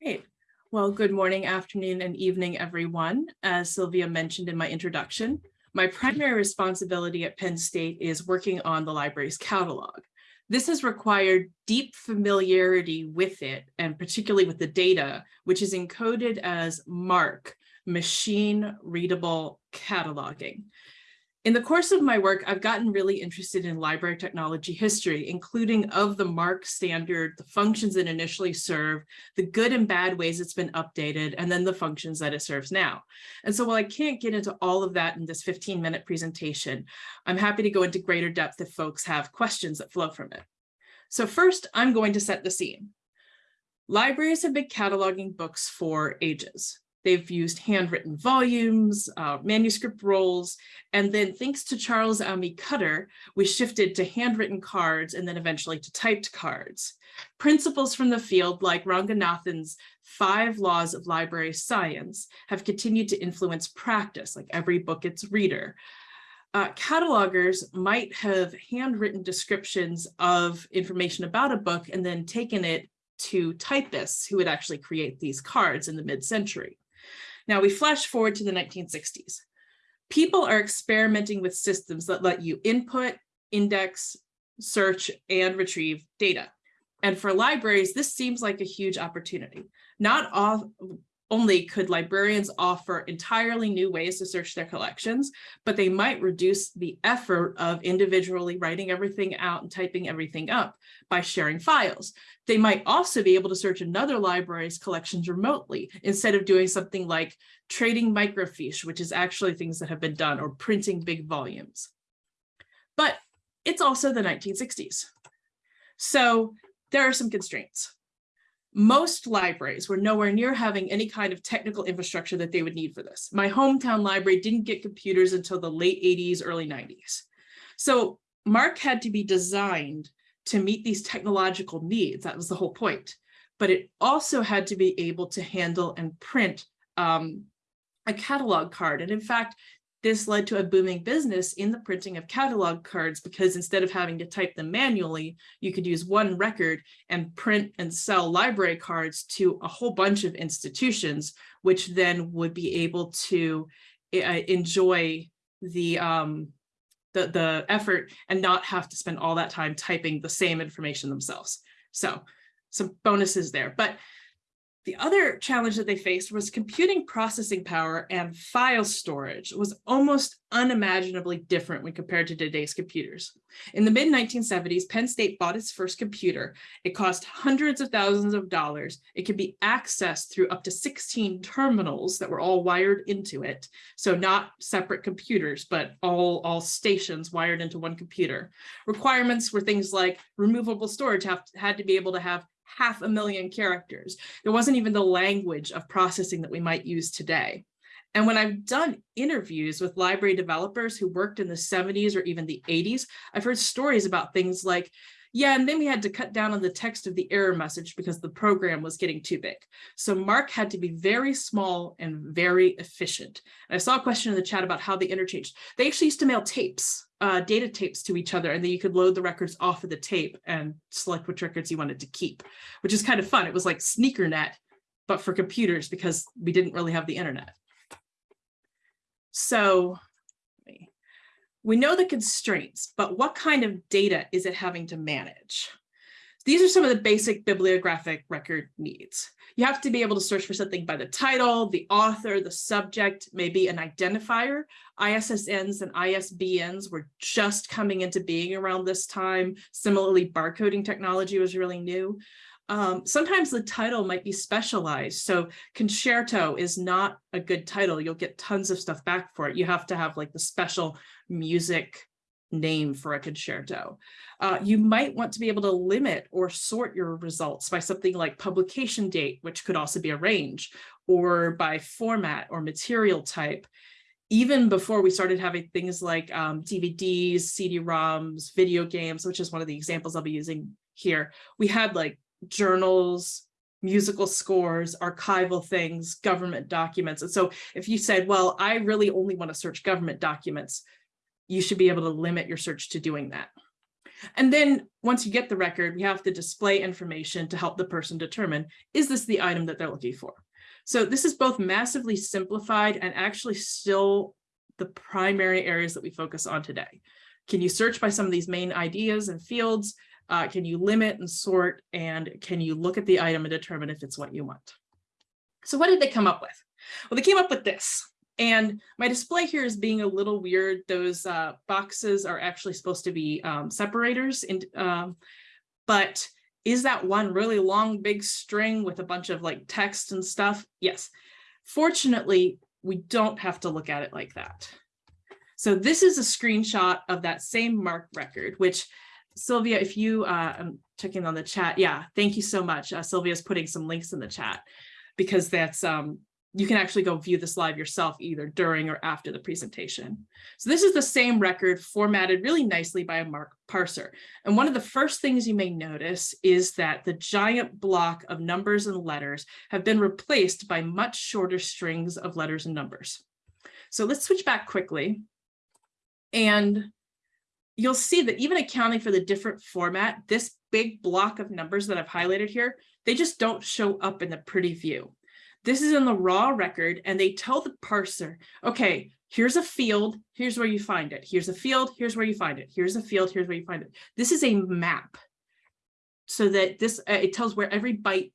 Great. Well, good morning, afternoon, and evening, everyone. As Sylvia mentioned in my introduction, my primary responsibility at Penn State is working on the library's catalog. This has required deep familiarity with it, and particularly with the data, which is encoded as MARC, machine readable cataloging. In the course of my work, I've gotten really interested in library technology history, including of the MARC standard, the functions it initially served, the good and bad ways it's been updated, and then the functions that it serves now. And so while I can't get into all of that in this 15 minute presentation, I'm happy to go into greater depth if folks have questions that flow from it. So first, I'm going to set the scene. Libraries have been cataloging books for ages. They've used handwritten volumes, uh, manuscript rolls, and then thanks to Charles Ammi Cutter, we shifted to handwritten cards and then eventually to typed cards. Principles from the field like Ranganathan's five laws of library science have continued to influence practice, like every book its reader. Uh, catalogers might have handwritten descriptions of information about a book and then taken it to typists who would actually create these cards in the mid-century. Now we flash forward to the 1960s. People are experimenting with systems that let you input, index, search, and retrieve data. And for libraries, this seems like a huge opportunity. Not all, only could librarians offer entirely new ways to search their collections, but they might reduce the effort of individually writing everything out and typing everything up by sharing files. They might also be able to search another library's collections remotely instead of doing something like trading microfiche, which is actually things that have been done, or printing big volumes. But it's also the 1960s. So there are some constraints most libraries were nowhere near having any kind of technical infrastructure that they would need for this. My hometown library didn't get computers until the late 80s, early 90s. So MARC had to be designed to meet these technological needs. That was the whole point. But it also had to be able to handle and print um, a catalog card. And in fact, this led to a booming business in the printing of catalog cards because instead of having to type them manually, you could use one record and print and sell library cards to a whole bunch of institutions, which then would be able to uh, enjoy the um, the, the effort and not have to spend all that time typing the same information themselves. So some bonuses there. But the other challenge that they faced was computing processing power and file storage was almost unimaginably different when compared to today's computers. In the mid 1970s, Penn State bought its first computer. It cost hundreds of thousands of dollars. It could be accessed through up to 16 terminals that were all wired into it. So not separate computers, but all, all stations wired into one computer. Requirements were things like removable storage have, had to be able to have half a million characters. There wasn't even the language of processing that we might use today. And when I've done interviews with library developers who worked in the 70s or even the 80s, I've heard stories about things like, yeah, and then we had to cut down on the text of the error message because the program was getting too big. So MARC had to be very small and very efficient. And I saw a question in the chat about how they interchanged. They actually used to mail tapes uh, data tapes to each other and then you could load the records off of the tape and select which records you wanted to keep, which is kind of fun. It was like SneakerNet, but for computers because we didn't really have the internet. So we know the constraints, but what kind of data is it having to manage? These are some of the basic bibliographic record needs. You have to be able to search for something by the title, the author, the subject, maybe an identifier. ISSNs and ISBNs were just coming into being around this time. Similarly, barcoding technology was really new. Um, sometimes the title might be specialized. So concerto is not a good title. You'll get tons of stuff back for it. You have to have like the special music name for a concerto. Uh, you might want to be able to limit or sort your results by something like publication date, which could also be a range, or by format or material type. Even before we started having things like um, DVDs, CD-ROMs, video games, which is one of the examples I'll be using here, we had like journals, musical scores, archival things, government documents. And so if you said, well, I really only want to search government documents, you should be able to limit your search to doing that. And then once you get the record, we have to display information to help the person determine, is this the item that they're looking for? So this is both massively simplified and actually still the primary areas that we focus on today. Can you search by some of these main ideas and fields? Uh, can you limit and sort? And can you look at the item and determine if it's what you want? So what did they come up with? Well, they came up with this. And my display here is being a little weird. Those uh, boxes are actually supposed to be um, separators. In, um, but is that one really long, big string with a bunch of like text and stuff? Yes. Fortunately, we don't have to look at it like that. So this is a screenshot of that same MARC record, which Sylvia, if you, uh, I'm checking on the chat. Yeah, thank you so much. Uh, Sylvia's putting some links in the chat because that's um, you can actually go view this live yourself either during or after the presentation. So this is the same record formatted really nicely by a MARC parser. And one of the first things you may notice is that the giant block of numbers and letters have been replaced by much shorter strings of letters and numbers. So let's switch back quickly. And you'll see that even accounting for the different format, this big block of numbers that I've highlighted here, they just don't show up in the pretty view. This is in the raw record and they tell the parser, okay, here's a field, here's where you find it. Here's a field, here's where you find it. Here's a field, here's where you find it. This is a map so that this, uh, it tells where every byte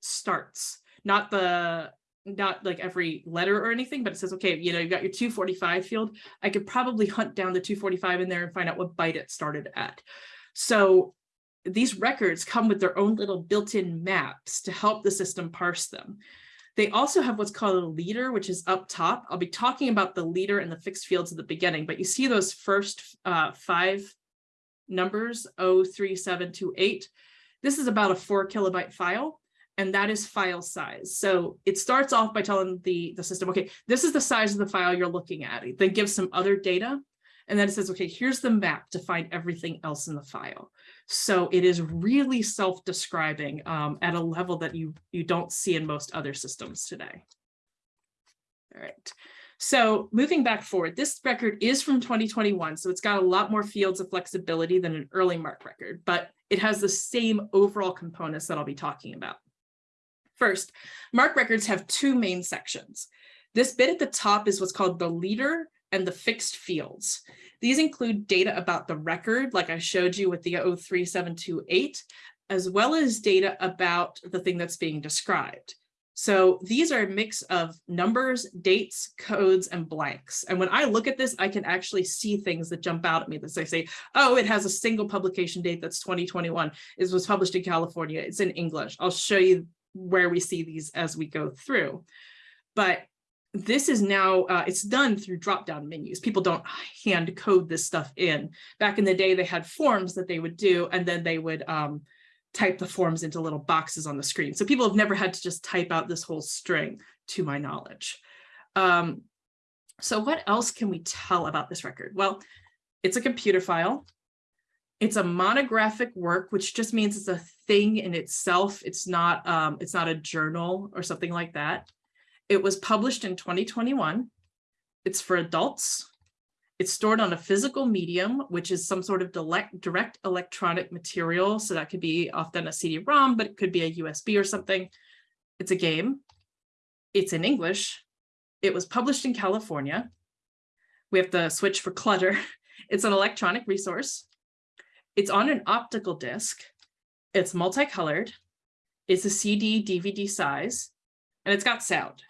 starts, not the, not like every letter or anything, but it says, okay, you know, you've got your 245 field. I could probably hunt down the 245 in there and find out what byte it started at. So these records come with their own little built-in maps to help the system parse them. They also have what's called a leader, which is up top. I'll be talking about the leader and the fixed fields at the beginning, but you see those first uh, five numbers, 03728. This is about a four kilobyte file, and that is file size. So it starts off by telling the, the system, okay, this is the size of the file you're looking at. It then gives some other data, and then it says, okay, here's the map to find everything else in the file. So it is really self-describing um, at a level that you, you don't see in most other systems today. All right. So moving back forward, this record is from 2021, so it's got a lot more fields of flexibility than an early MARC record, but it has the same overall components that I'll be talking about. First, MARC records have two main sections. This bit at the top is what's called the leader and the fixed fields. These include data about the record, like I showed you with the 03728, as well as data about the thing that's being described. So these are a mix of numbers, dates, codes, and blanks. And when I look at this, I can actually see things that jump out at me that say, oh, it has a single publication date that's 2021. It was published in California. It's in English. I'll show you where we see these as we go through. But this is now, uh, it's done through drop-down menus. People don't hand code this stuff in. Back in the day, they had forms that they would do, and then they would um, type the forms into little boxes on the screen. So people have never had to just type out this whole string, to my knowledge. Um, so what else can we tell about this record? Well, it's a computer file. It's a monographic work, which just means it's a thing in itself. It's not, um, it's not a journal or something like that. It was published in 2021. It's for adults. It's stored on a physical medium, which is some sort of direct electronic material. So that could be often a CD-ROM, but it could be a USB or something. It's a game. It's in English. It was published in California. We have to switch for clutter. It's an electronic resource. It's on an optical disc. It's multicolored. It's a CD DVD size, and it's got sound.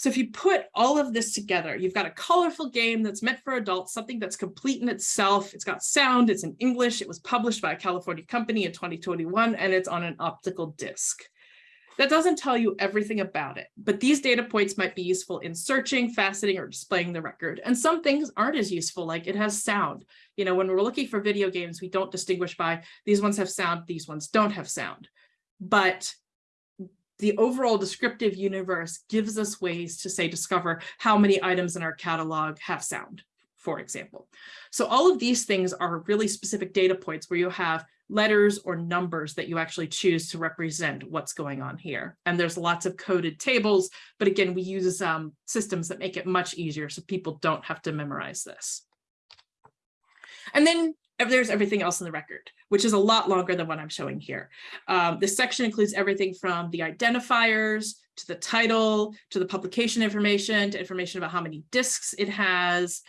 So if you put all of this together, you've got a colorful game that's meant for adults, something that's complete in itself. It's got sound, it's in English, it was published by a California company in 2021, and it's on an optical disc. That doesn't tell you everything about it, but these data points might be useful in searching, faceting, or displaying the record. And some things aren't as useful, like it has sound. You know, when we're looking for video games, we don't distinguish by these ones have sound, these ones don't have sound. But the overall descriptive universe gives us ways to say discover how many items in our catalog have sound, for example. So all of these things are really specific data points where you have letters or numbers that you actually choose to represent what's going on here. And there's lots of coded tables, but again, we use um, systems that make it much easier so people don't have to memorize this. And then there's everything else in the record, which is a lot longer than what I'm showing here. Um, this section includes everything from the identifiers to the title, to the publication information, to information about how many discs it has.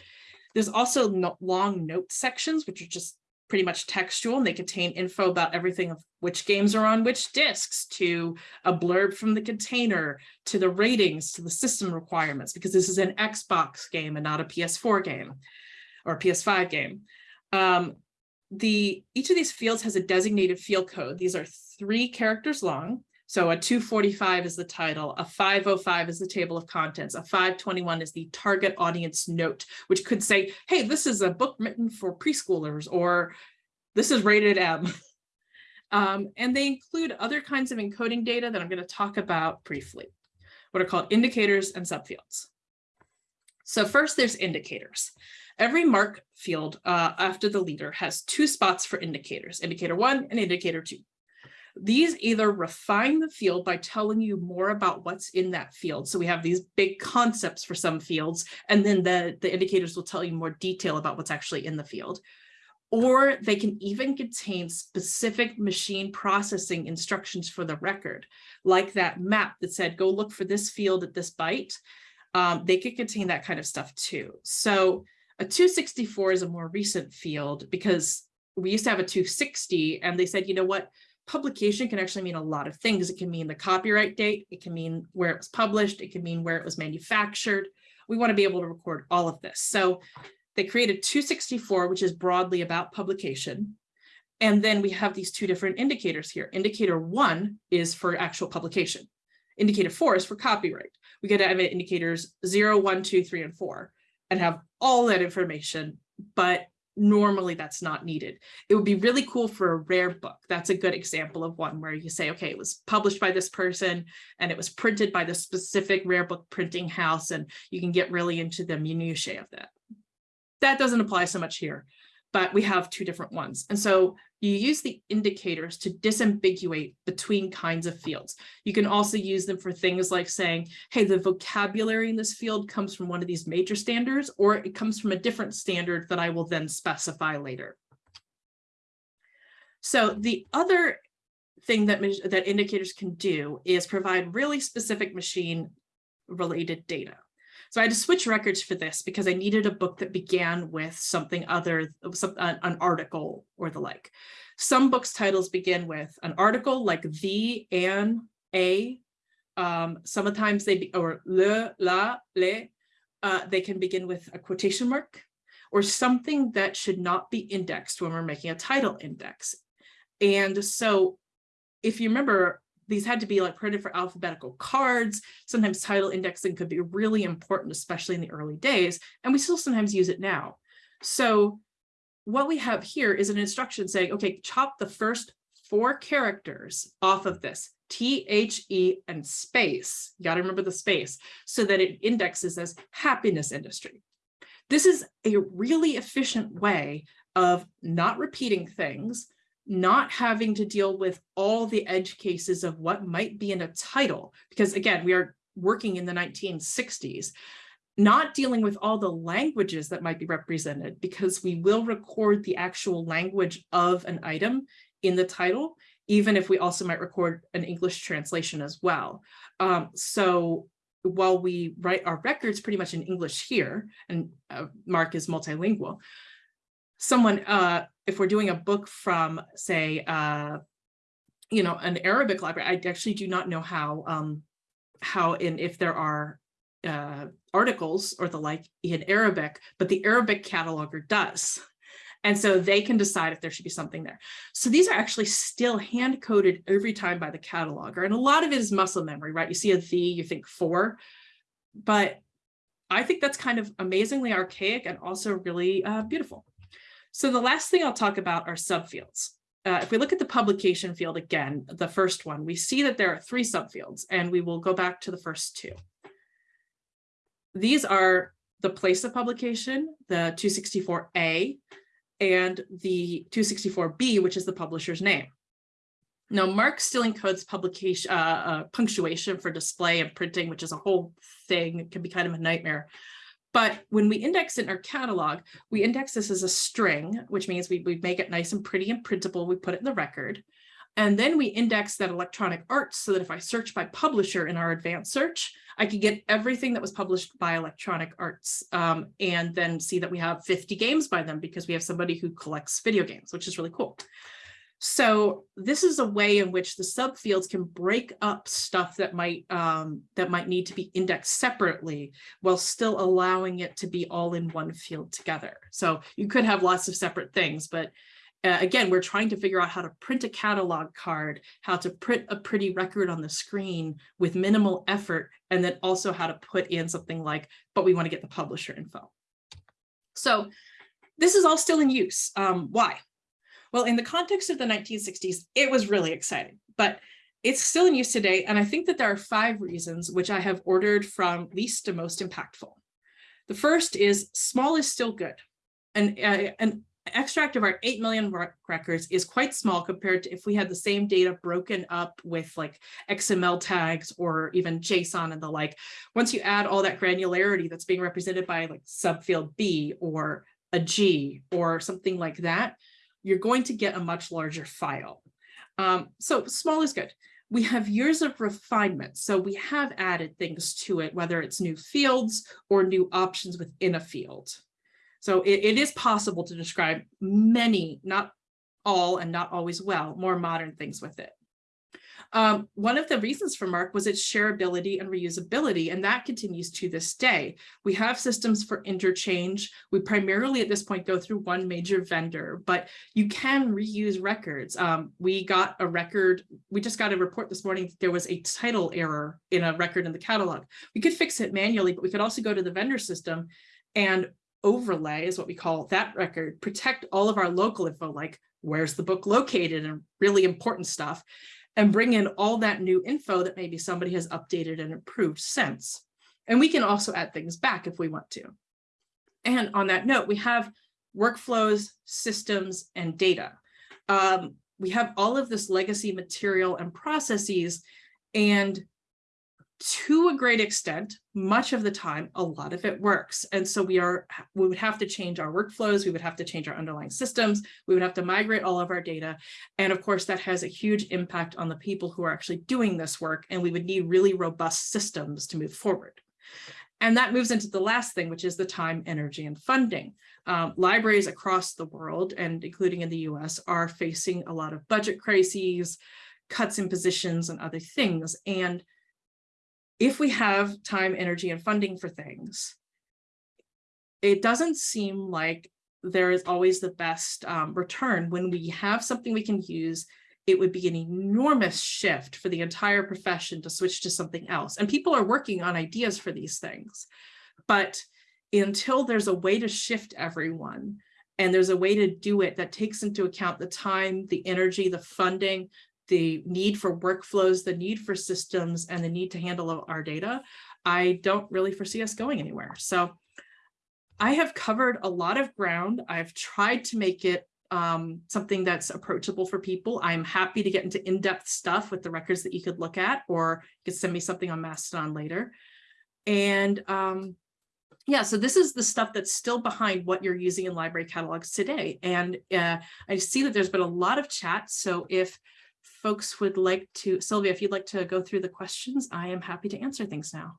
There's also no long note sections, which are just pretty much textual and they contain info about everything of which games are on which discs to a blurb from the container to the ratings to the system requirements because this is an Xbox game and not a PS4 game or PS5 game. Um, the each of these fields has a designated field code. These are three characters long. So a 245 is the title, a 505 is the table of contents, a 521 is the target audience note, which could say, hey, this is a book written for preschoolers, or this is rated M. um, and they include other kinds of encoding data that I'm going to talk about briefly, what are called indicators and subfields. So first there's indicators. Every MARC field uh, after the leader has two spots for indicators, indicator one and indicator two. These either refine the field by telling you more about what's in that field. So we have these big concepts for some fields, and then the, the indicators will tell you more detail about what's actually in the field. Or they can even contain specific machine processing instructions for the record, like that map that said, go look for this field at this byte. Um, they could contain that kind of stuff too. So a 264 is a more recent field because we used to have a 260 and they said, you know what, publication can actually mean a lot of things. It can mean the copyright date, it can mean where it was published, it can mean where it was manufactured. We want to be able to record all of this. So they created 264, which is broadly about publication. And then we have these two different indicators here. Indicator one is for actual publication. Indicator four is for copyright. We get to have indicators zero, one, two, three, and four, and have all that information, but normally that's not needed. It would be really cool for a rare book. That's a good example of one where you say, okay, it was published by this person and it was printed by the specific rare book printing house and you can get really into the minutiae of that. That doesn't apply so much here, but we have two different ones. And so you use the indicators to disambiguate between kinds of fields. You can also use them for things like saying, hey, the vocabulary in this field comes from one of these major standards, or it comes from a different standard that I will then specify later. So the other thing that, that indicators can do is provide really specific machine related data. So I had to switch records for this because I needed a book that began with something other, some, an article or the like. Some books titles begin with an article like the, an, a. Um, sometimes they, be, or le, la, le, uh, they can begin with a quotation mark or something that should not be indexed when we're making a title index. And so if you remember, these had to be like printed for alphabetical cards. Sometimes title indexing could be really important, especially in the early days, and we still sometimes use it now. So what we have here is an instruction saying, okay, chop the first four characters off of this, T, H, E, and space. You got to remember the space so that it indexes as happiness industry. This is a really efficient way of not repeating things, not having to deal with all the edge cases of what might be in a title, because again, we are working in the 1960s, not dealing with all the languages that might be represented, because we will record the actual language of an item in the title, even if we also might record an English translation as well. Um, so while we write our records pretty much in English here, and uh, MARC is multilingual, someone, uh, if we're doing a book from, say, uh, you know, an Arabic library, I actually do not know how, um, how and if there are uh, articles or the like in Arabic, but the Arabic cataloger does. And so they can decide if there should be something there. So these are actually still hand coded every time by the cataloger. And a lot of it is muscle memory, right? You see a the, you think four, but I think that's kind of amazingly archaic and also really uh, beautiful. So the last thing I'll talk about are subfields. Uh, if we look at the publication field again, the first one, we see that there are three subfields, and we will go back to the first two. These are the place of publication, the 264A, and the 264B, which is the publisher's name. Now, MARC still encodes publication uh, uh, punctuation for display and printing, which is a whole thing. It can be kind of a nightmare. But when we index in our catalog, we index this as a string, which means we, we make it nice and pretty and printable. We put it in the record. And then we index that Electronic Arts so that if I search by publisher in our advanced search, I could get everything that was published by Electronic Arts um, and then see that we have 50 games by them because we have somebody who collects video games, which is really cool. So this is a way in which the subfields can break up stuff that might um, that might need to be indexed separately while still allowing it to be all in one field together. So you could have lots of separate things, but uh, again, we're trying to figure out how to print a catalog card, how to print a pretty record on the screen with minimal effort, and then also how to put in something like, but we want to get the publisher info. So this is all still in use. Um, why? Well, in the context of the 1960s, it was really exciting, but it's still in use today. And I think that there are five reasons which I have ordered from least to most impactful. The first is small is still good. And uh, an extract of our 8 million records is quite small compared to if we had the same data broken up with like XML tags or even JSON and the like. Once you add all that granularity that's being represented by like subfield B or a G or something like that, you're going to get a much larger file. Um, so small is good. We have years of refinement. So we have added things to it, whether it's new fields or new options within a field. So it, it is possible to describe many, not all and not always well, more modern things with it. Um, one of the reasons for MARC was its shareability and reusability, and that continues to this day. We have systems for interchange. We primarily at this point go through one major vendor, but you can reuse records. Um, we got a record, we just got a report this morning that there was a title error in a record in the catalog. We could fix it manually, but we could also go to the vendor system and overlay is what we call that record, protect all of our local info, like where's the book located and really important stuff and bring in all that new info that maybe somebody has updated and improved since. And we can also add things back if we want to. And on that note, we have workflows, systems, and data. Um, we have all of this legacy material and processes, and to a great extent, much of the time, a lot of it works. And so we are, we would have to change our workflows, we would have to change our underlying systems, we would have to migrate all of our data. And of course, that has a huge impact on the people who are actually doing this work. And we would need really robust systems to move forward. And that moves into the last thing, which is the time, energy, and funding. Um, libraries across the world, and including in the US, are facing a lot of budget crises, cuts in positions, and other things. And if we have time, energy, and funding for things, it doesn't seem like there is always the best um, return. When we have something we can use, it would be an enormous shift for the entire profession to switch to something else. And people are working on ideas for these things. But until there's a way to shift everyone, and there's a way to do it that takes into account the time, the energy, the funding, the need for workflows, the need for systems, and the need to handle our data, I don't really foresee us going anywhere. So I have covered a lot of ground. I've tried to make it um, something that's approachable for people. I'm happy to get into in-depth stuff with the records that you could look at, or you could send me something on Mastodon later. And um, yeah, so this is the stuff that's still behind what you're using in library catalogs today. And uh, I see that there's been a lot of chat. So if folks would like to, Sylvia, if you'd like to go through the questions, I am happy to answer things now.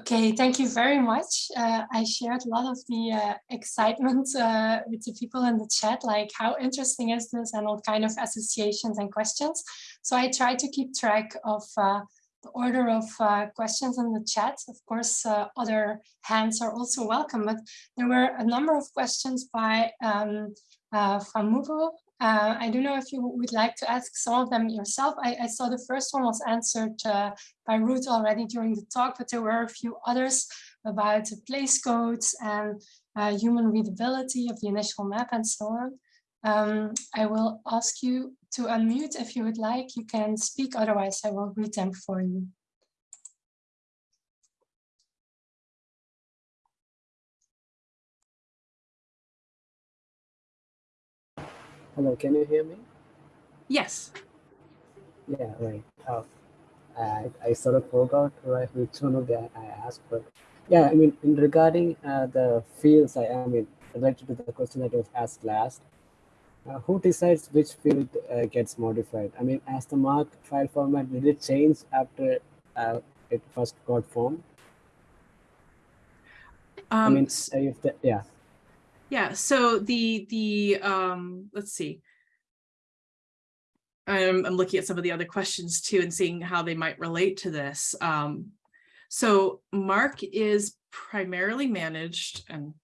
Okay, thank you very much. Uh, I shared a lot of the uh, excitement uh, with the people in the chat, like how interesting is this and all kind of associations and questions. So I try to keep track of uh, the order of uh, questions in the chat. Of course, uh, other hands are also welcome, but there were a number of questions by um, uh, Famuvo. Uh, I don't know if you would like to ask some of them yourself. I, I saw the first one was answered uh, by Ruth already during the talk, but there were a few others about place codes and uh, human readability of the initial map and so on. Um, I will ask you to unmute if you would like. You can speak, otherwise I will read them for you. Hello, can you hear me? Yes. Yeah, right. Uh, I, I sort of forgot right, which one of the I asked, but yeah, I mean, in regarding uh, the fields, I, I mean, related to the question that was asked last, uh, who decides which field uh, gets modified? I mean, as the MARC file format, did it change after uh, it first got formed? I Um, mean, s- if the, yeah, Yeah, so the, the, um, let's see. I'm, I'm looking at some of the other questions too and seeing how they might relate to this. Um, so MARC is primarily managed, and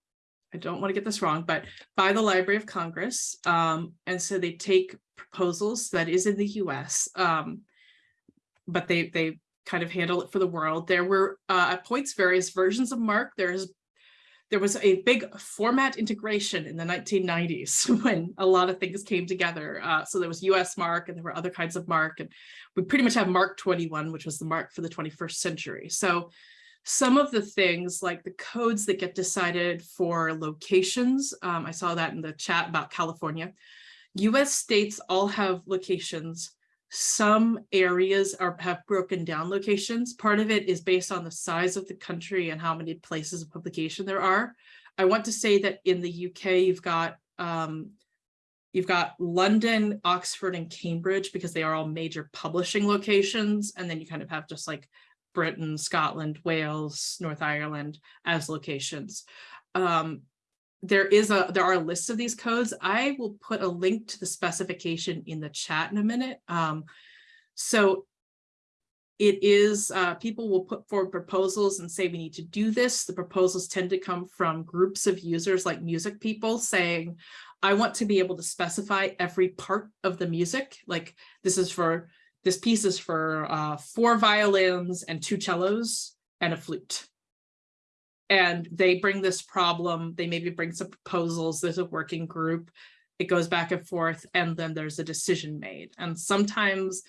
I don't want to get this wrong, but by the Library of Congress. Um, and so they take proposals that is in the US. Um, but they, they kind of handle it for the world. There were, uh, at points, various versions of MARC. There's there was a big format integration in the 1990s when a lot of things came together. Uh, so there was US MARC and there were other kinds of MARC and we pretty much have MARC 21, which was the MARC for the 21st century. So some of the things like the codes that get decided for locations, um, I saw that in the chat about California. US states all have locations. Some areas are have broken down locations. Part of it is based on the size of the country and how many places of publication there are. I want to say that in the UK, you've got um, you've got London, Oxford, and Cambridge because they are all major publishing locations. And then you kind of have just like Britain, Scotland, Wales, North Ireland as locations. Um, there is a there are lists of these codes. I will put a link to the specification in the chat in a minute. Um, so it is uh, people will put forward proposals and say we need to do this. The proposals tend to come from groups of users like music people saying, I want to be able to specify every part of the music. Like this is for this piece is for uh, four violins and two cellos and a flute and they bring this problem, they maybe bring some proposals, there's a working group, it goes back and forth, and then there's a decision made. And sometimes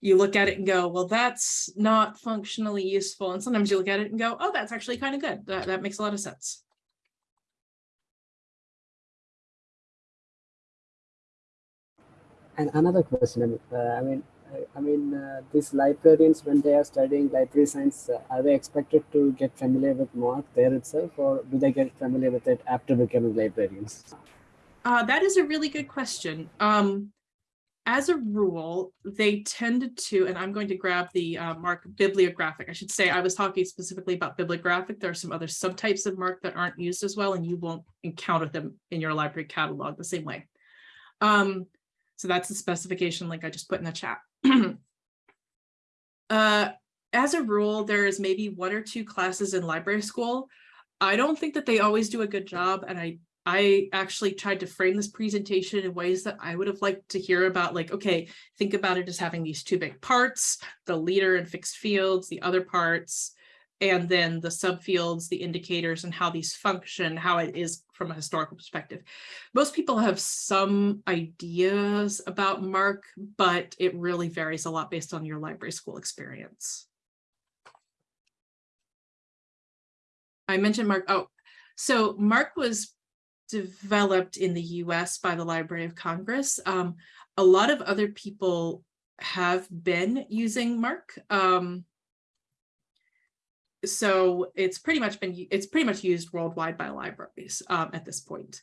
you look at it and go, well, that's not functionally useful. And sometimes you look at it and go, oh, that's actually kind of good. That, that makes a lot of sense. and another question, uh, I mean, I- mean, uh, these librarians, when they are studying library science, uh, are they expected to get familiar with MARC there itself, or do they get familiar with it after becoming librarians? Uh, that is a really good question. Um, as a rule, they tended to, and I'm going to grab the uh, MARC bibliographic. I should say I was talking specifically about bibliographic. There are some other subtypes of MARC that aren't used as well, and you won't encounter them in your library catalog the same way. Um, so that's the specification link I just put in the chat. uh, as a rule, there is maybe one or two classes in library school. I don't think that they always do a good job, and I I actually tried to frame this presentation in ways that I would have liked to hear about, like, okay, think about it as having these two big parts, the leader and fixed fields, the other parts, and then the subfields, the indicators, and how these function, how it is from a historical perspective. Most people have some ideas about MARC, but it really varies a lot based on your library school experience. I mentioned MARC. oh, so MARC was developed in the US by the Library of Congress. Um, a lot of other people have been using MARC. Um, so it's pretty much been, it's pretty much used worldwide by libraries um, at this point.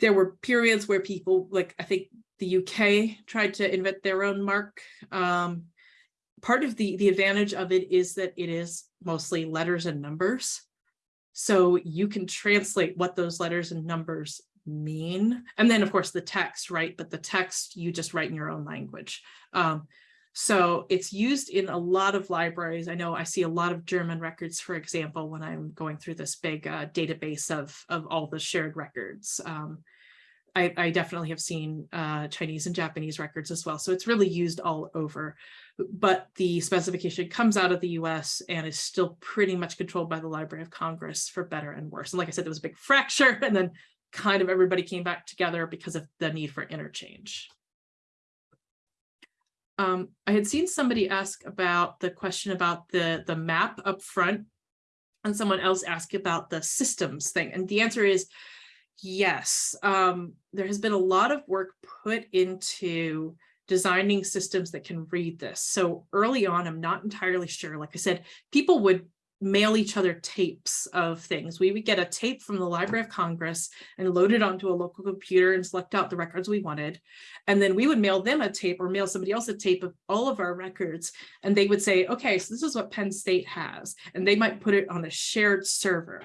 There were periods where people, like I think the UK tried to invent their own MARC. Um, part of the, the advantage of it is that it is mostly letters and numbers. So you can translate what those letters and numbers mean. And then of course the text, right? But the text you just write in your own language. Um, so it's used in a lot of libraries. I know I see a lot of German records, for example, when I'm going through this big uh, database of, of all the shared records. Um, I, I, definitely have seen uh, Chinese and Japanese records as well. So it's really used all over. But the specification comes out of the US and is still pretty much controlled by the Library of Congress for better and worse. And like I said, there was a big fracture and then kind of everybody came back together because of the need for interchange. Um, I had seen somebody ask about the question about the, the map up front and someone else asked about the systems thing. And the answer is yes. Um, there has been a lot of work put into designing systems that can read this. So early on, I'm not entirely sure. Like I said, people would mail each other tapes of things. We would get a tape from the Library of Congress and load it onto a local computer and select out the records we wanted. And then we would mail them a tape or mail somebody else a tape of all of our records. And they would say, okay, so this is what Penn State has. And they might put it on a shared server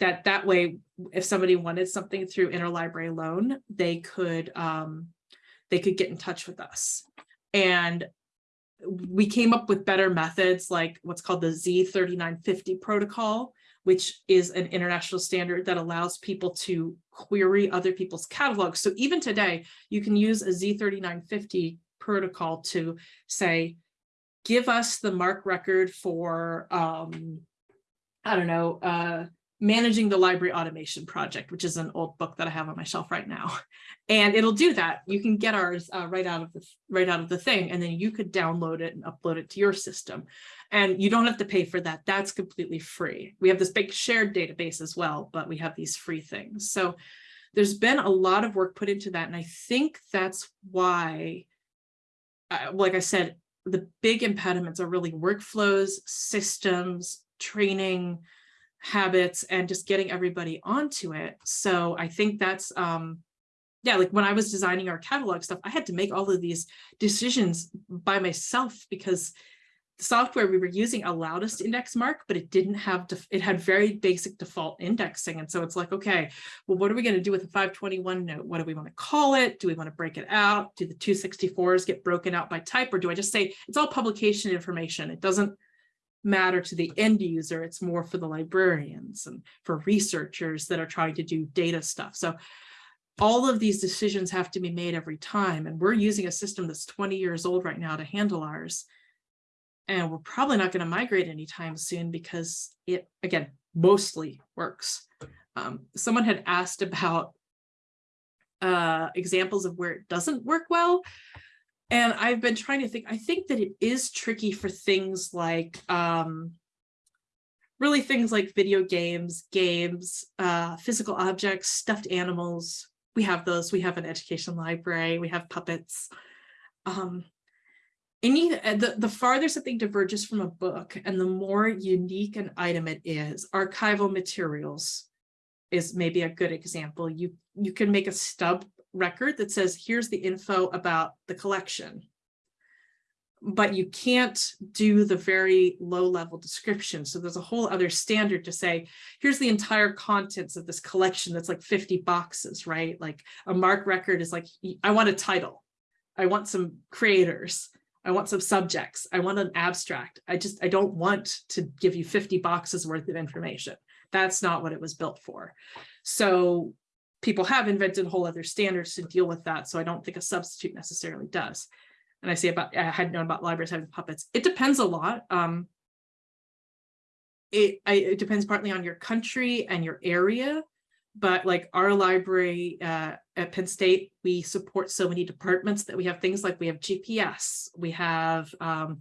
that that way, if somebody wanted something through interlibrary loan, they could um, they could get in touch with us. And we came up with better methods like what's called the Z3950 protocol, which is an international standard that allows people to query other people's catalogs. So even today, you can use a Z3950 protocol to say, give us the MARC record for, um, I don't know, uh, managing the library automation project, which is an old book that I have on my shelf right now. And it'll do that. You can get ours uh, right out of the right out of the thing, and then you could download it and upload it to your system. And you don't have to pay for that. That's completely free. We have this big shared database as well, but we have these free things. So there's been a lot of work put into that. And I think that's why, uh, like I said, the big impediments are really workflows, systems, training, habits and just getting everybody onto it. So I think that's, um, yeah, like when I was designing our catalog stuff, I had to make all of these decisions by myself because the software we were using allowed us to index MARC, but it didn't have, it had very basic default indexing. And so it's like, okay, well, what are we going to do with the 521 note? What do we want to call it? Do we want to break it out? Do the 264s get broken out by type? Or do I just say it's all publication information? It doesn't matter to the end user. It's more for the librarians and for researchers that are trying to do data stuff. So all of these decisions have to be made every time. And we're using a system that's 20 years old right now to handle ours. And we're probably not going to migrate anytime soon because it, again, mostly works. Um, someone had asked about uh, examples of where it doesn't work well. And I've been trying to think, I think that it is tricky for things like, um, really things like video games, games, uh, physical objects, stuffed animals. We have those, we have an education library, we have puppets. Um, any, uh, the, the farther something diverges from a book and the more unique an item it is, archival materials is maybe a good example. You, you can make a stub record that says, here's the info about the collection. But you can't do the very low level description. So there's a whole other standard to say, here's the entire contents of this collection that's like 50 boxes, right? Like a MARC record is like, I want a title. I want some creators. I want some subjects. I want an abstract. I just, I don't want to give you 50 boxes worth of information. That's not what it was built for. So people have invented whole other standards to deal with that. So I don't think a substitute necessarily does. And I say about, I had known about libraries having puppets. It depends a lot. Um, it, I, it depends partly on your country and your area, but like our library uh, at Penn State, we support so many departments that we have things like we have GPS, we have um,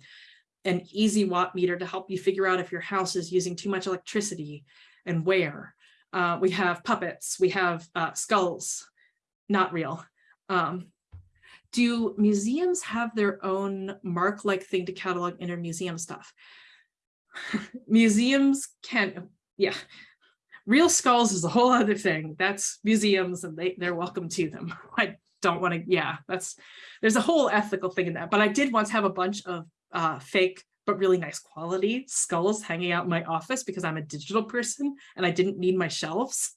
an easy watt meter to help you figure out if your house is using too much electricity and where. Uh, we have puppets, we have uh, skulls, not real. Um, do museums have their own MARC-like thing to catalog inter-museum stuff? museums can, yeah, real skulls is a whole other thing. That's museums and they, they're welcome to them. I don't want to, yeah, that's, there's a whole ethical thing in that. But I did once have a bunch of uh, fake but really nice quality skulls hanging out in my office because I'm a digital person and I didn't need my shelves.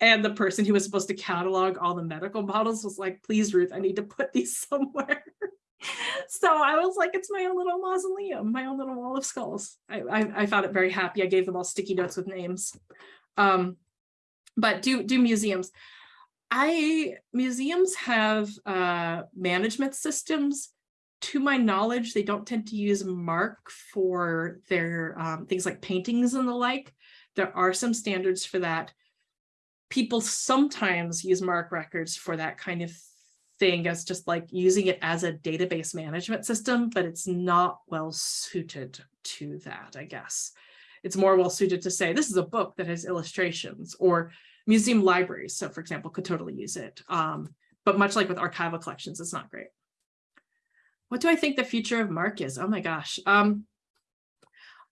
And the person who was supposed to catalog all the medical models was like, please, Ruth, I need to put these somewhere. so I was like, it's my own little mausoleum, my own little wall of skulls. I, I, I found it very happy. I gave them all sticky notes with names. Um, but do, do museums. I museums have uh, management systems to my knowledge, they don't tend to use MARC for their um, things like paintings and the like. There are some standards for that. People sometimes use MARC records for that kind of thing as just like using it as a database management system, but it's not well suited to that, I guess. It's more well suited to say, this is a book that has illustrations or museum libraries. So for example, could totally use it. Um, but much like with archival collections, it's not great. What do I think the future of MARC is? Oh my gosh. Um,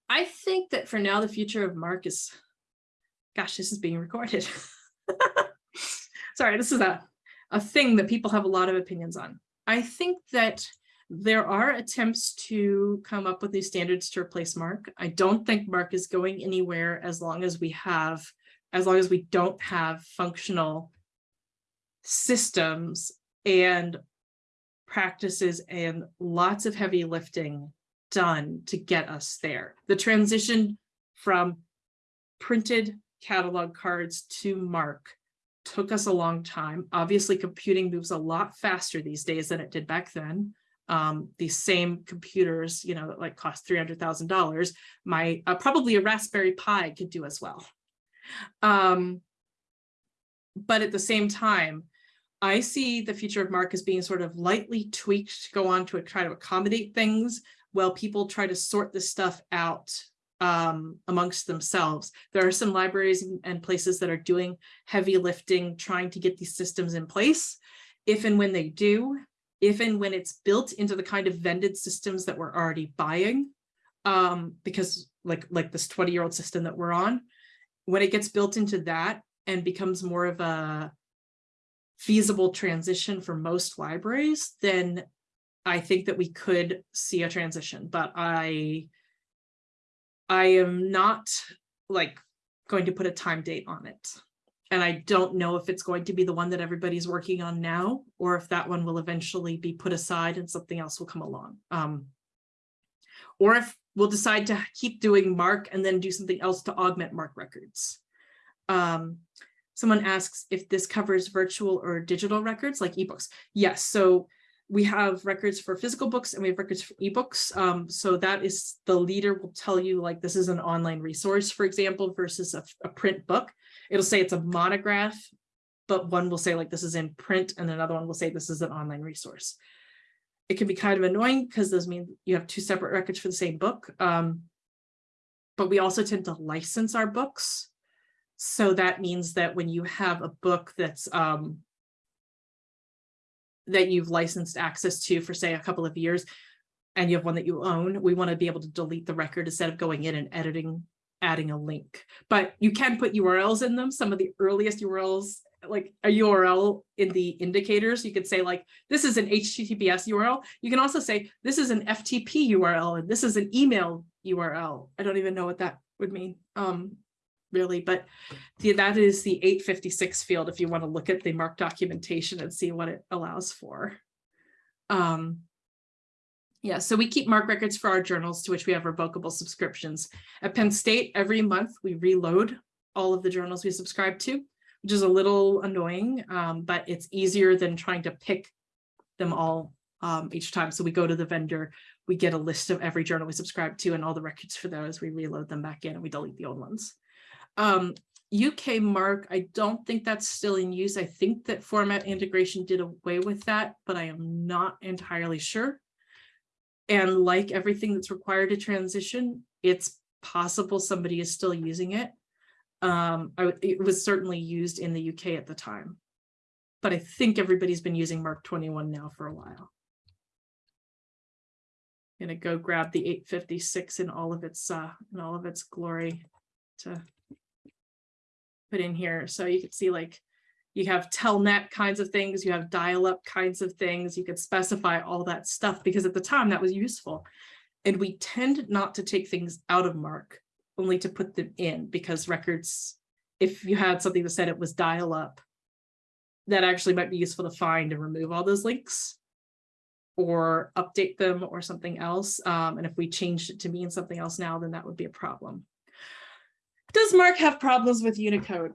I think that for now, the future of MARC is, gosh, this is being recorded. Sorry, this is a, a thing that people have a lot of opinions on. I think that there are attempts to come up with new standards to replace MARC. I don't think MARC is going anywhere as long as we have, as long as we don't have functional systems and practices and lots of heavy lifting done to get us there. The transition from printed catalog cards to MARC took us a long time. Obviously, computing moves a lot faster these days than it did back then. Um, these same computers, you know, that like cost $300,000, my uh, probably a Raspberry Pi could do as well. Um, but at the same time, I see the future of MARC as being sort of lightly tweaked to go on to try to accommodate things while people try to sort this stuff out um, amongst themselves. There are some libraries and places that are doing heavy lifting, trying to get these systems in place. If and when they do, if and when it's built into the kind of vended systems that we're already buying, um, because like, like this 20 year old system that we're on, when it gets built into that and becomes more of a feasible transition for most libraries, then I think that we could see a transition, but I I am not like going to put a time date on it. And I don't know if it's going to be the one that everybody's working on now, or if that one will eventually be put aside and something else will come along. Um, or if we'll decide to keep doing MARC and then do something else to augment MARC records. Um, someone asks if this covers virtual or digital records like ebooks. Yes, so we have records for physical books and we have records for ebooks. Um, so that is the leader will tell you like this is an online resource, for example, versus a, a print book. It'll say it's a monograph, but one will say like this is in print and another one will say this is an online resource. It can be kind of annoying because those mean you have two separate records for the same book. Um, but we also tend to license our books. So that means that when you have a book that's um, that you've licensed access to for say a couple of years and you have one that you own, we want to be able to delete the record instead of going in and editing, adding a link. But you can put URLs in them. Some of the earliest URLs, like a URL in the indicators, you could say like, this is an HTTPS URL. You can also say, this is an FTP URL and this is an email URL. I don't even know what that would mean. Um, really, but the, that is the 856 field if you want to look at the MARC documentation and see what it allows for. Um, yeah, so we keep MARC records for our journals to which we have revocable subscriptions. At Penn State, every month we reload all of the journals we subscribe to, which is a little annoying, um, but it's easier than trying to pick them all um, each time. So we go to the vendor, we get a list of every journal we subscribe to and all the records for those, we reload them back in and we delete the old ones. Um, UK MARC, I don't think that's still in use. I think that format integration did away with that, but I am not entirely sure. And like everything that's required to transition, it's possible somebody is still using it. Um, I, it was certainly used in the UK at the time, but I think everybody's been using MARC 21 now for a while. I'm gonna go grab the 856 in all of its uh, in all of its glory to put in here. So you can see like you have telnet kinds of things, you have dial-up kinds of things, you could specify all that stuff because at the time that was useful. And we tend not to take things out of MARC, only to put them in because records, if you had something that said it was dial-up, that actually might be useful to find and remove all those links or update them or something else. Um, and if we changed it to mean something else now, then that would be a problem. Does MARC have problems with Unicode?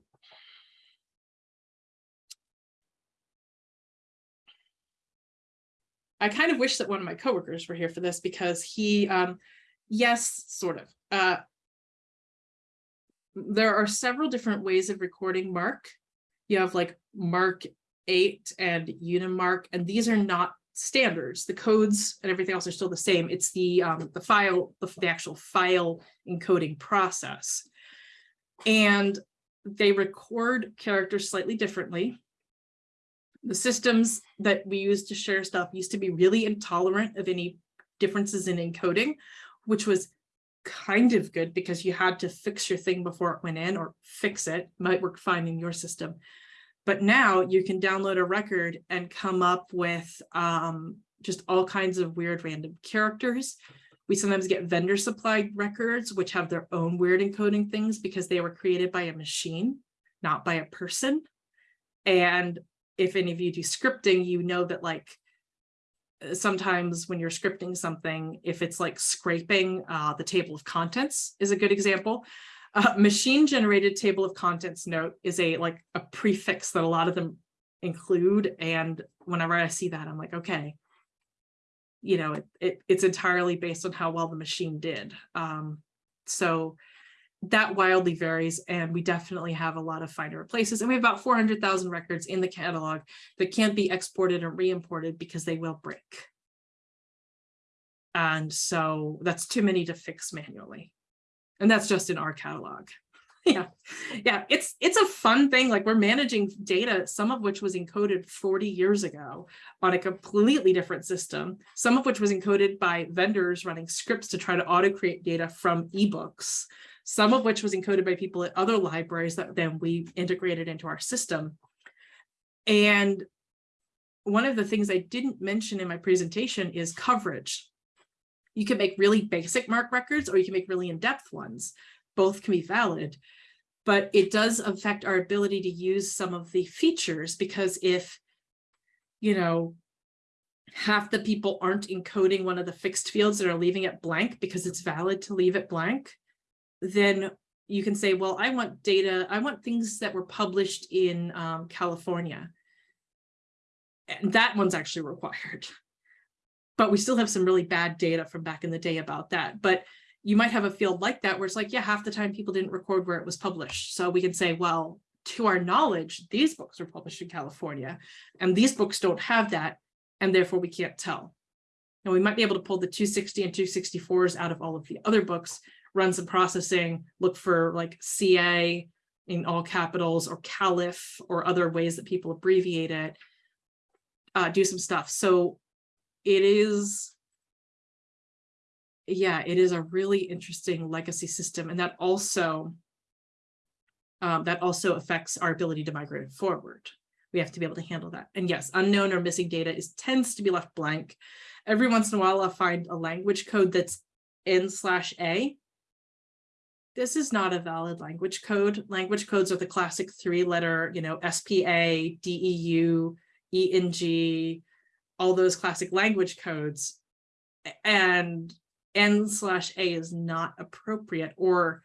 I kind of wish that one of my coworkers were here for this because he, um, yes, sort of. Uh, there are several different ways of recording MARC. You have like Mark 8 and UNIMARC, and these are not standards. The codes and everything else are still the same. It's the um, the file, the, the actual file encoding process and they record characters slightly differently. the systems that we use to share stuff used to be really intolerant of any differences in encoding, which was kind of good because you had to fix your thing before it went in or fix it, might work fine in your system. But now you can download a record and come up with um, just all kinds of weird random characters. We sometimes get vendor supplied records, which have their own weird encoding things because they were created by a machine, not by a person. And if any of you do scripting, you know that like uh, sometimes when you're scripting something, if it's like scraping uh, the table of contents is a good example. Uh, machine generated table of contents note is a like a prefix that a lot of them include. And whenever I see that, I'm like, okay, you know, it, it it's entirely based on how well the machine did. Um, so that wildly varies and we definitely have a lot of find and replaces and we have about 400,000 records in the catalog that can't be exported and re-imported because they will break. And so that's too many to fix manually. And that's just in our catalog. yeah, yeah, it's it's a fun thing. Like we're managing data, some of which was encoded 40 years ago on a completely different system, some of which was encoded by vendors running scripts to try to auto create data from ebooks some of which was encoded by people at other libraries that then we integrated into our system. And one of the things I didn't mention in my presentation is coverage. You can make really basic MARC records or you can make really in-depth ones. Both can be valid, but it does affect our ability to use some of the features because if, you know, half the people aren't encoding one of the fixed fields that are leaving it blank because it's valid to leave it blank, then you can say, well, I want data, I want things that were published in um, California. And that one's actually required. But we still have some really bad data from back in the day about that. But you might have a field like that where it's like, yeah, half the time people didn't record where it was published. So we can say, well, to our knowledge, these books were published in California and these books don't have that. And therefore we can't tell. And we might be able to pull the 260 and 264s out of all of the other books, run some processing, look for like CA in all capitals or CALIF or other ways that people abbreviate it, uh, do some stuff. So it is, yeah, it is a really interesting legacy system. And that also, um, that also affects our ability to migrate forward. We have to be able to handle that. And yes, unknown or missing data is tends to be left blank. Every once in a while, I'll find a language code that's N slash A this is not a valid language code. Language codes are the classic three letter, you know, SPA, DEU, ENG, all those classic language codes. And N slash A is not appropriate or,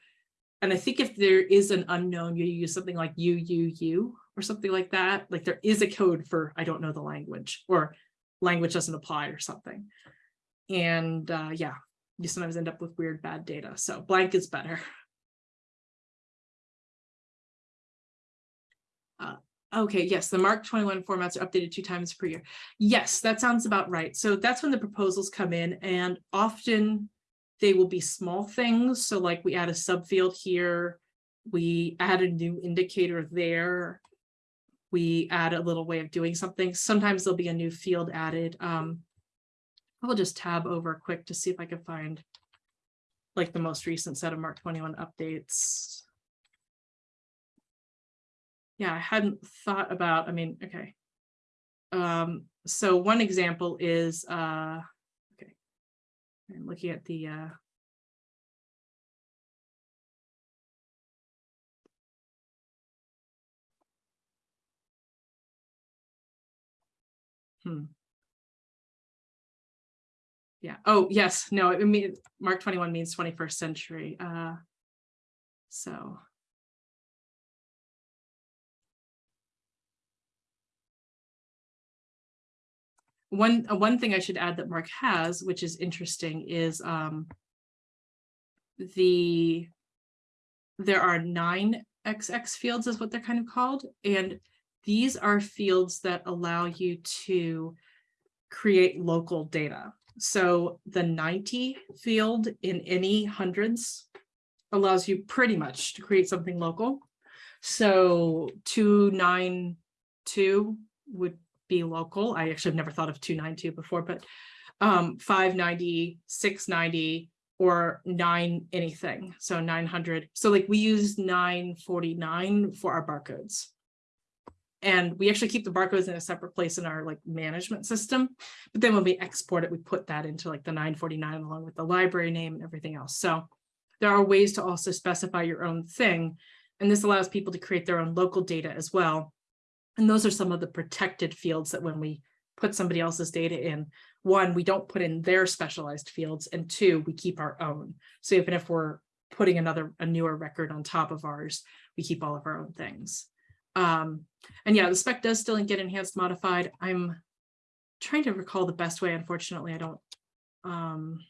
and I think if there is an unknown, you use something like UUU or something like that. Like there is a code for, I don't know the language or language doesn't apply or something. And uh, yeah, you sometimes end up with weird bad data. So blank is better. Okay, yes, the MARC 21 formats are updated two times per year. Yes, that sounds about right. So that's when the proposals come in and often they will be small things. So like we add a subfield here, we add a new indicator there, we add a little way of doing something. Sometimes there'll be a new field added. Um, I'll just tab over quick to see if I can find like the most recent set of MARC 21 updates yeah, I hadn't thought about, I mean, okay. Um, so one example is, uh, okay, I'm looking at the, uh, Hmm. Yeah. Oh, yes. No, I mean, MARC 21 means 21st century. Uh, so one uh, one thing I should add that MARC has, which is interesting, is um, the there are nine XX fields is what they're kind of called. And these are fields that allow you to create local data. So the 90 field in any hundreds allows you pretty much to create something local. So 292 would be local. I actually have never thought of two nine two before, but um, 590, 690, or nine anything. So 900. So like we use 949 for our barcodes. And we actually keep the barcodes in a separate place in our like management system. But then when we export it, we put that into like the 949 along with the library name and everything else. So there are ways to also specify your own thing. And this allows people to create their own local data as well. And those are some of the protected fields that when we put somebody else's data in, one, we don't put in their specialized fields, and two, we keep our own. So even if we're putting another, a newer record on top of ours, we keep all of our own things. Um, and yeah, the spec does still get enhanced modified. I'm trying to recall the best way. Unfortunately, I don't. Um,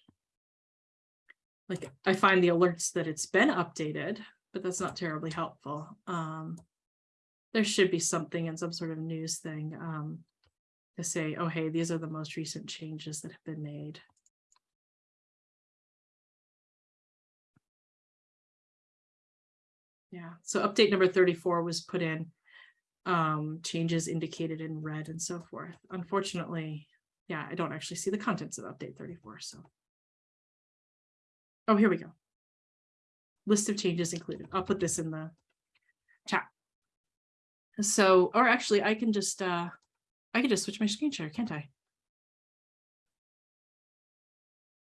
like I find the alerts that it's been updated, but that's not terribly helpful. Um, there should be something in some sort of news thing um, to say, oh, hey, these are the most recent changes that have been made. Yeah, so update number 34 was put in, um, changes indicated in red and so forth. Unfortunately, yeah, I don't actually see the contents of update 34, so. Oh, here we go. List of changes included. I'll put this in the chat. So, or actually I can just, uh, I can just switch my screen share, can't I?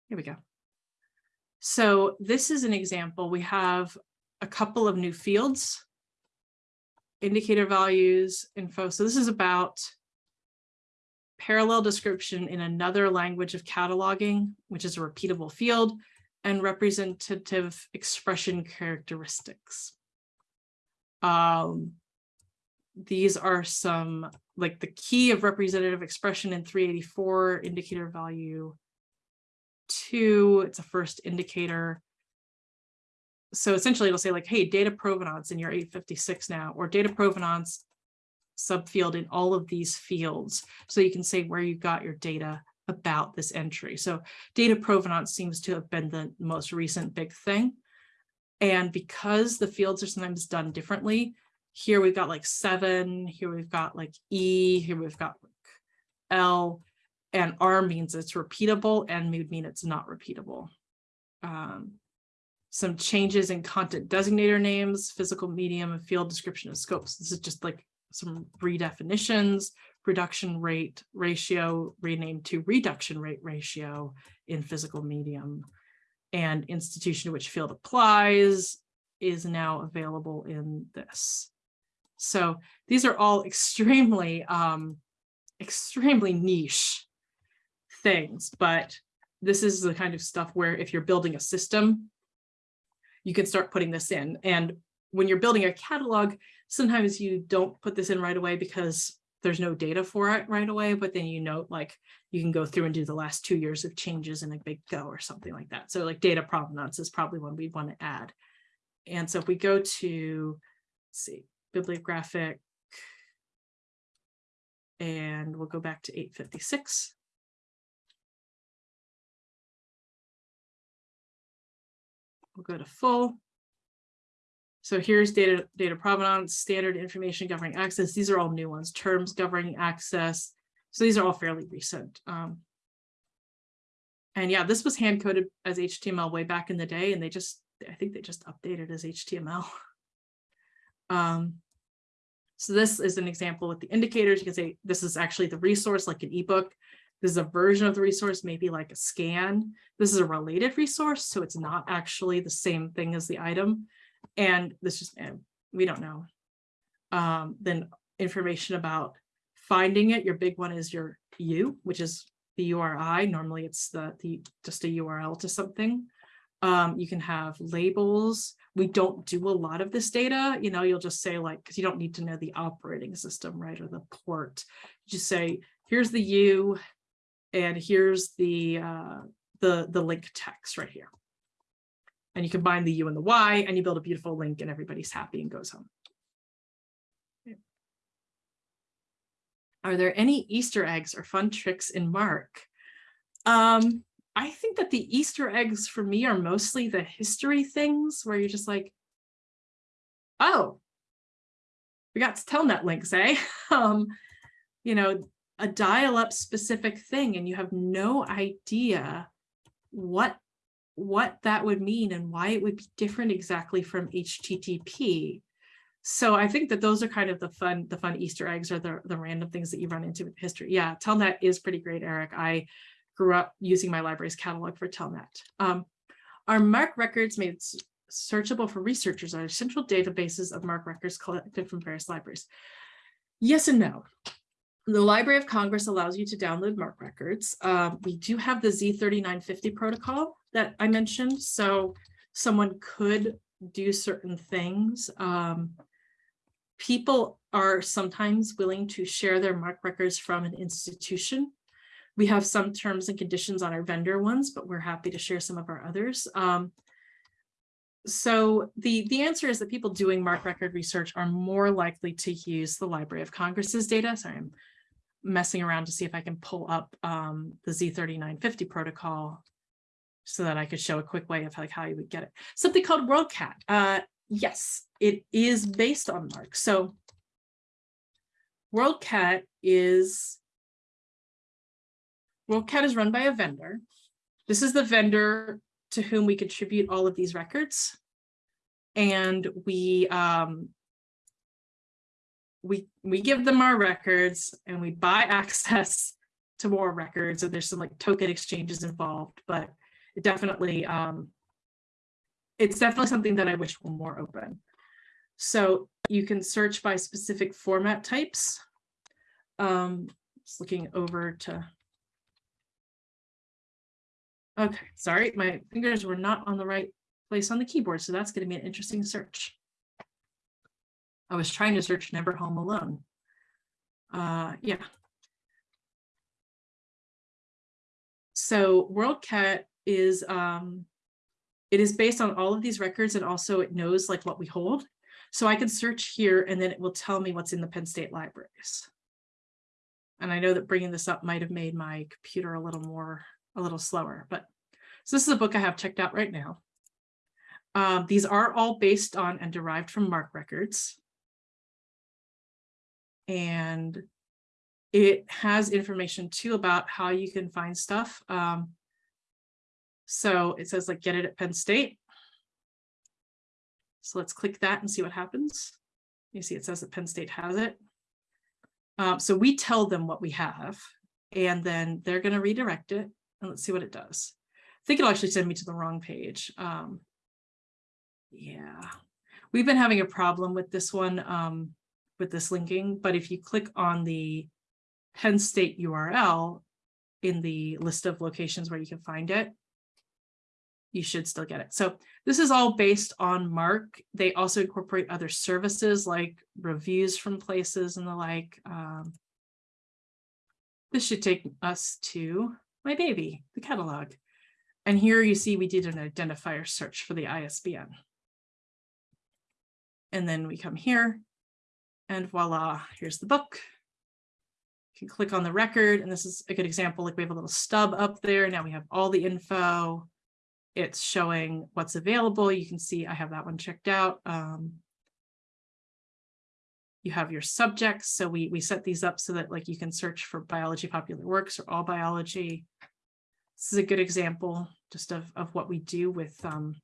Here we go. So this is an example. We have a couple of new fields, indicator values, info. So this is about parallel description in another language of cataloging, which is a repeatable field, and representative expression characteristics. Um, these are some like the key of representative expression in 384 indicator value two it's a first indicator. So essentially it'll say like hey data provenance in your 856 now or data provenance subfield in all of these fields. So you can say where you got your data about this entry. So data provenance seems to have been the most recent big thing. And because the fields are sometimes done differently here we've got like seven, here we've got like E, here we've got like L, and R means it's repeatable and would mean it's not repeatable. Um, some changes in content designator names, physical medium and field description of scopes. This is just like some redefinitions, reduction rate ratio renamed to reduction rate ratio in physical medium and institution to which field applies is now available in this. So these are all extremely, um, extremely niche things, but this is the kind of stuff where if you're building a system, you can start putting this in. And when you're building a catalog, sometimes you don't put this in right away because there's no data for it right away, but then you note like you can go through and do the last two years of changes in a big go or something like that. So like data provenance is probably one we'd want to add. And so if we go to, see, bibliographic. And we'll go back to 856. We'll go to full. So here's data, data provenance, standard information governing access. These are all new ones, terms governing access. So these are all fairly recent. Um, and yeah, this was hand coded as HTML way back in the day, and they just, I think they just updated as HTML. Um, so this is an example with the indicators. You can say this is actually the resource like an ebook. This is a version of the resource, maybe like a scan. This is a related resource, so it's not actually the same thing as the item. And this just, eh, we don't know. Um, then information about finding it. Your big one is your U, which is the URI. Normally it's the, the just a URL to something. Um, you can have labels. We don't do a lot of this data. You know, you'll just say like, because you don't need to know the operating system, right, or the port. You just say, here's the U, and here's the uh, the the link text right here. And you combine the U and the Y, and you build a beautiful link, and everybody's happy and goes home. Are there any Easter eggs or fun tricks in MARC? Um, I think that the Easter eggs for me are mostly the history things where you're just like, oh, we got telnet links, eh? um, you know, a dial-up specific thing and you have no idea what what that would mean and why it would be different exactly from HTTP. So I think that those are kind of the fun, the fun Easter eggs or the, the random things that you run into with history. Yeah, Telnet is pretty great, Eric. I grew up using my library's catalog for Telnet. Um, our MARC records made searchable for researchers are central databases of MARC records collected from various libraries. Yes and no. The Library of Congress allows you to download MARC records. Um, we do have the Z3950 protocol that I mentioned, so someone could do certain things. Um, people are sometimes willing to share their MARC records from an institution. We have some terms and conditions on our vendor ones, but we're happy to share some of our others. Um, so the, the answer is that people doing MARC record research are more likely to use the Library of Congress's data. Sorry, I'm messing around to see if I can pull up um, the Z3950 protocol so that I could show a quick way of like how you would get it. Something called WorldCat. Uh, yes, it is based on MARC. So WorldCat is WorldCat is run by a vendor. This is the vendor to whom we contribute all of these records. And we um, we we give them our records and we buy access to more records and there's some like token exchanges involved but it definitely um it's definitely something that i wish were more open so you can search by specific format types um just looking over to okay sorry my fingers were not on the right place on the keyboard so that's going to be an interesting search I was trying to search Never Home Alone. Uh, yeah. So WorldCat is, um, it is based on all of these records and also it knows like what we hold. So I can search here and then it will tell me what's in the Penn State libraries. And I know that bringing this up might have made my computer a little more, a little slower, but so this is a book I have checked out right now. Um, these are all based on and derived from MARC records and it has information too about how you can find stuff. Um, so it says like get it at Penn State. So let's click that and see what happens. You see it says that Penn State has it. Um, so we tell them what we have and then they're going to redirect it and let's see what it does. I think it'll actually send me to the wrong page. Um, yeah, we've been having a problem with this one. Um, with this linking, but if you click on the Penn State URL in the list of locations where you can find it, you should still get it. So this is all based on MARC. They also incorporate other services like reviews from places and the like. Um, this should take us to my baby, the catalog. And here you see we did an identifier search for the ISBN. And then we come here and voila, here's the book. You can click on the record, and this is a good example. Like we have a little stub up there. Now we have all the info. It's showing what's available. You can see I have that one checked out. Um, you have your subjects. So we, we set these up so that like you can search for biology popular works or all biology. This is a good example just of, of what we do with, um,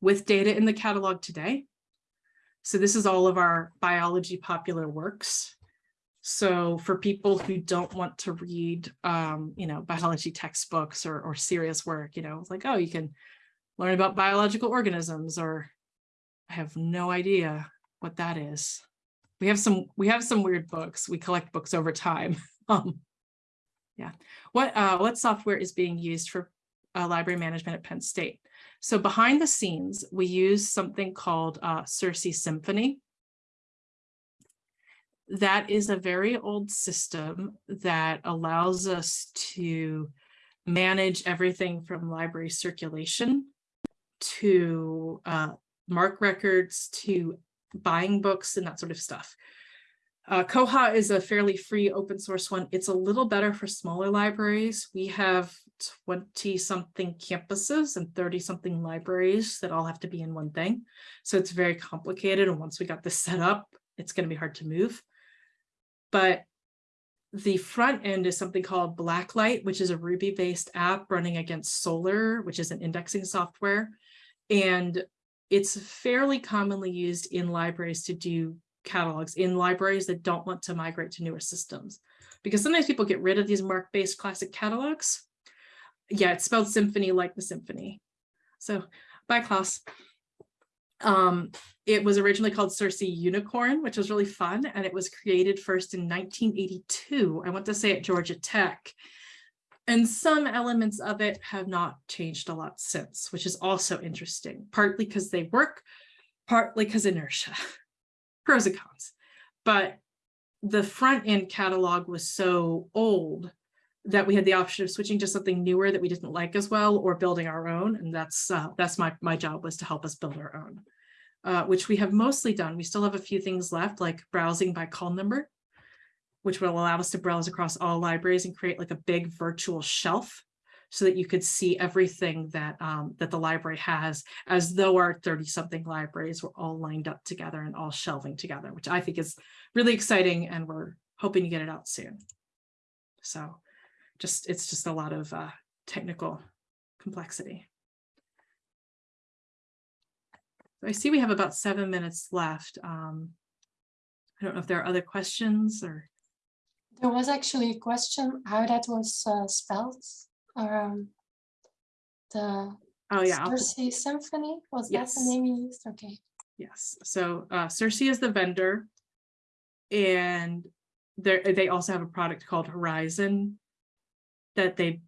with data in the catalog today. So this is all of our biology popular works. So for people who don't want to read, um, you know, biology textbooks or, or serious work, you know, it's like, oh, you can learn about biological organisms or I have no idea what that is. We have some, we have some weird books. We collect books over time. um, yeah. What, uh, what software is being used for uh, library management at Penn State? So behind the scenes, we use something called uh, Sirsi Symphony. That is a very old system that allows us to manage everything from library circulation to uh, MARC records to buying books and that sort of stuff. Uh, Koha is a fairly free open source one. It's a little better for smaller libraries. We have 20 something campuses and 30 something libraries that all have to be in one thing. So it's very complicated. And once we got this set up, it's going to be hard to move. But the front end is something called Blacklight, which is a Ruby-based app running against Solr, which is an indexing software. And it's fairly commonly used in libraries to do catalogs in libraries that don't want to migrate to newer systems. Because sometimes people get rid of these MARC-based classic catalogs. Yeah, it's spelled symphony like the symphony. So bye, Klaus. Um, it was originally called Sirsi Unicorn, which was really fun, and it was created first in 1982. I want to say at Georgia Tech. And some elements of it have not changed a lot since, which is also interesting, partly because they work, partly because inertia, pros and cons. But the front end catalog was so old that we had the option of switching to something newer that we didn't like as well or building our own. And that's uh, that's my, my job was to help us build our own, uh, which we have mostly done. We still have a few things left like browsing by call number, which will allow us to browse across all libraries and create like a big virtual shelf so that you could see everything that um, that the library has as though our 30 something libraries were all lined up together and all shelving together, which I think is really exciting and we're hoping to get it out soon. So just it's just a lot of uh, technical complexity. I see we have about seven minutes left. Um, I don't know if there are other questions or. There was actually a question how that was uh, spelled. Um, the Oh, yeah. I'll- Sirsi Symphony, was that the name you used? Okay. Yes, so uh, Sirsi is the vendor. And there, they also have a product called Horizon. That they,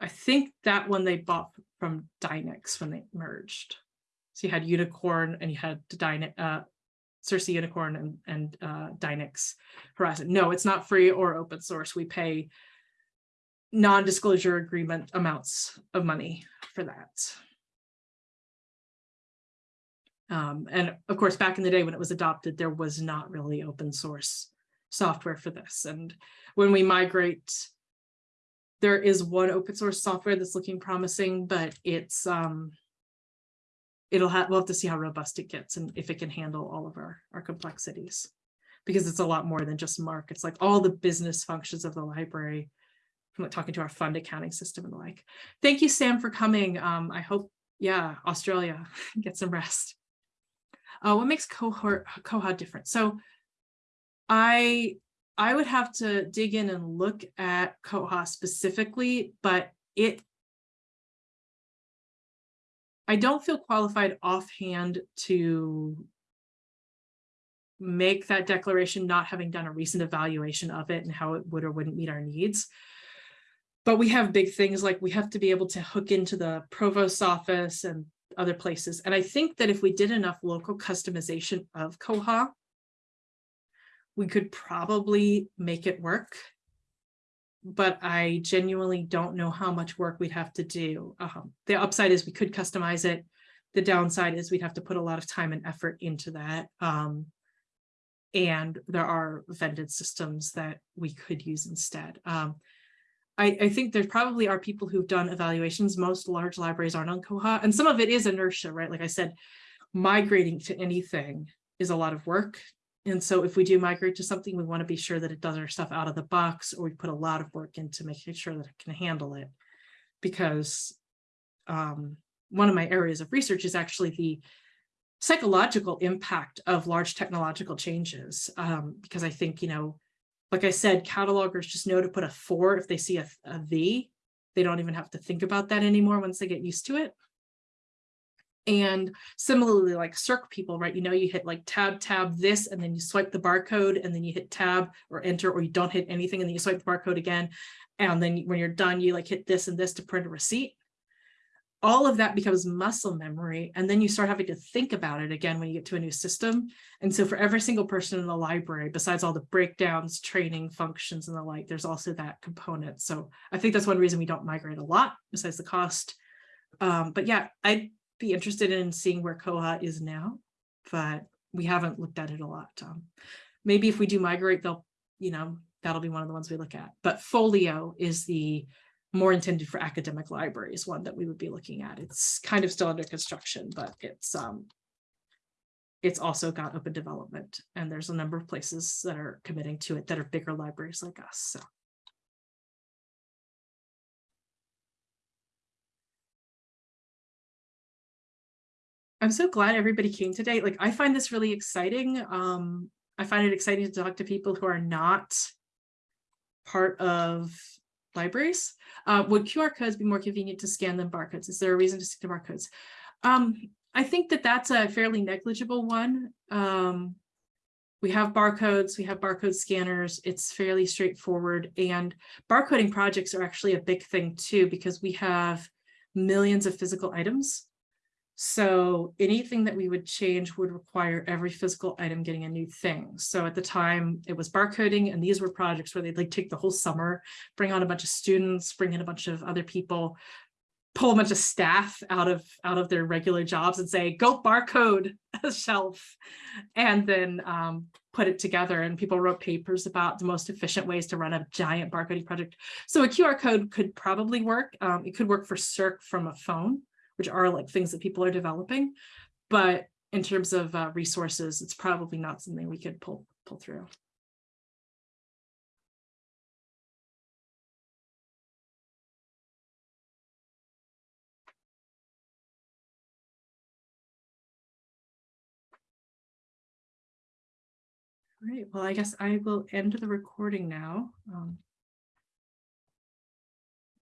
I think that one they bought from Dynix when they merged. So you had Unicorn and you had Dynix, uh, Sirsi Unicorn and, and uh, Dynix Horizon. No, it's not free or open source. We pay non-disclosure agreement amounts of money for that. Um, and of course, back in the day when it was adopted, there was not really open source software for this. And when we migrate, there is one open source software that's looking promising, but it's um, it'll have we'll have to see how robust it gets and if it can handle all of our our complexities. Because it's a lot more than just MARC. It's like all the business functions of the library like talking to our fund accounting system and the like. Thank you sam for coming. Um i hope yeah australia get some rest. Uh, what makes cohort Koha different? So I I would have to dig in and look at Koha specifically, but it I don't feel qualified offhand to make that declaration, not having done a recent evaluation of it and how it would or wouldn't meet our needs. But we have big things like we have to be able to hook into the provost's office and other places. And I think that if we did enough local customization of Koha, we could probably make it work. But I genuinely don't know how much work we'd have to do. Um, the upside is we could customize it. The downside is we'd have to put a lot of time and effort into that. Um, and there are vended systems that we could use instead. Um, I, I think there probably are people who've done evaluations. Most large libraries aren't on Koha, and some of it is inertia, right? Like I said, migrating to anything is a lot of work. And so if we do migrate to something, we want to be sure that it does our stuff out of the box, or we put a lot of work into making sure that it can handle it. Because um, one of my areas of research is actually the psychological impact of large technological changes. Um, because I think, you know, like I said, catalogers just know to put a four if they see a, a V. They don't even have to think about that anymore once they get used to it. And similarly, like circ people, right? You know, you hit like tab, tab this, and then you swipe the barcode, and then you hit tab or enter, or you don't hit anything, and then you swipe the barcode again. And then when you're done, you like hit this and this to print a receipt. All of that becomes muscle memory. And then you start having to think about it again when you get to a new system. And so for every single person in the library, besides all the breakdowns, training functions and the like, there's also that component. So I think that's one reason we don't migrate a lot besides the cost. Um, but yeah, I'd be interested in seeing where Koha is now, but we haven't looked at it a lot. Um, maybe if we do migrate, they'll, you know, that'll be one of the ones we look at. But Folio is the more intended for academic libraries, one that we would be looking at. It's kind of still under construction, but it's um, it's also got open development and there's a number of places that are committing to it that are bigger libraries like us, so. I'm so glad everybody came today. Like, I find this really exciting. Um, I find it exciting to talk to people who are not part of libraries. Uh, would QR codes be more convenient to scan than barcodes? Is there a reason to stick to barcodes? Um, I think that that's a fairly negligible one. Um, we have barcodes, we have barcode scanners. It's fairly straightforward and barcoding projects are actually a big thing too, because we have millions of physical items. So anything that we would change would require every physical item getting a new thing. So at the time it was barcoding and these were projects where they'd like take the whole summer, bring on a bunch of students, bring in a bunch of other people, pull a bunch of staff out of out of their regular jobs and say, go barcode a shelf and then um, put it together. And people wrote papers about the most efficient ways to run a giant barcoding project. So a QR code could probably work. Um, it could work for circ from a phone which are like things that people are developing. But in terms of uh, resources, it's probably not something we could pull pull through. All right, well, I guess I will end the recording now. Um,